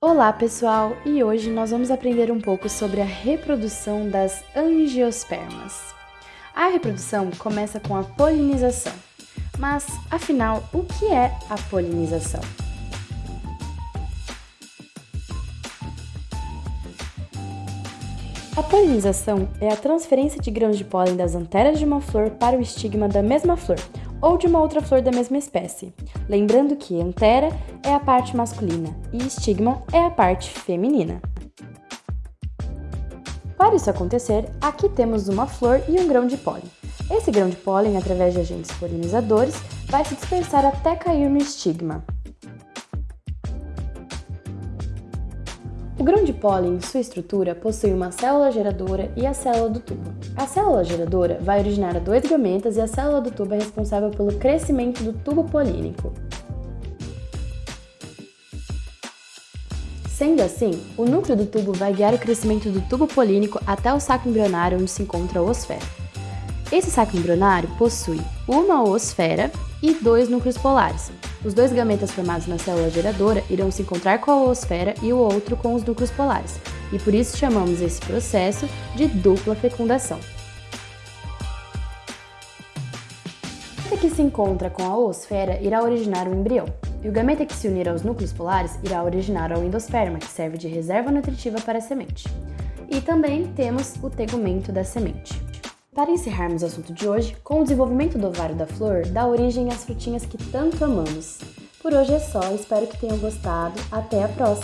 Olá pessoal, e hoje nós vamos aprender um pouco sobre a reprodução das angiospermas. A reprodução começa com a polinização, mas afinal, o que é a polinização? A polinização é a transferência de grãos de pólen das anteras de uma flor para o estigma da mesma flor, ou de uma outra flor da mesma espécie. Lembrando que antera é a parte masculina e estigma é a parte feminina. Para isso acontecer, aqui temos uma flor e um grão de pólen. Esse grão de pólen, através de agentes polinizadores, vai se dispersar até cair no estigma. O grão de pólen, sua estrutura, possui uma célula geradora e a célula do tubo. A célula geradora vai originar dois gametas e a célula do tubo é responsável pelo crescimento do tubo polínico. Sendo assim, o núcleo do tubo vai guiar o crescimento do tubo polínico até o saco embrionário onde se encontra a oosfera. Esse saco embrionário possui uma oosfera e dois núcleos polares, os dois gametas formados na célula geradora irão se encontrar com a oosfera e o outro com os núcleos polares, e por isso chamamos esse processo de dupla fecundação. O que se encontra com a oosfera irá originar o embrião, e o gameta que se unir aos núcleos polares irá originar o endosperma, que serve de reserva nutritiva para a semente. E também temos o tegumento da semente. Para encerrarmos o assunto de hoje, com o desenvolvimento do ovário da flor, dá origem às frutinhas que tanto amamos. Por hoje é só, espero que tenham gostado. Até a próxima!